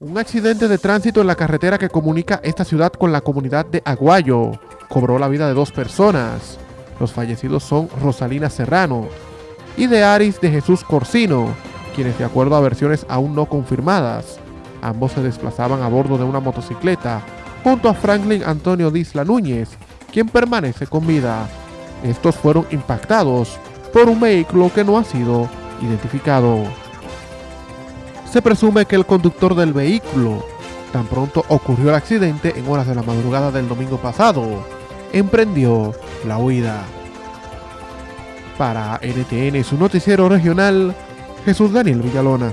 Un accidente de tránsito en la carretera que comunica esta ciudad con la comunidad de Aguayo cobró la vida de dos personas. Los fallecidos son Rosalina Serrano y de Aris de Jesús Corsino, quienes de acuerdo a versiones aún no confirmadas, ambos se desplazaban a bordo de una motocicleta junto a Franklin Antonio Disla Núñez, quien permanece con vida. Estos fueron impactados por un vehículo que no ha sido identificado. Se presume que el conductor del vehículo, tan pronto ocurrió el accidente en horas de la madrugada del domingo pasado, emprendió la huida. Para NTN, su noticiero regional, Jesús Daniel Villalona.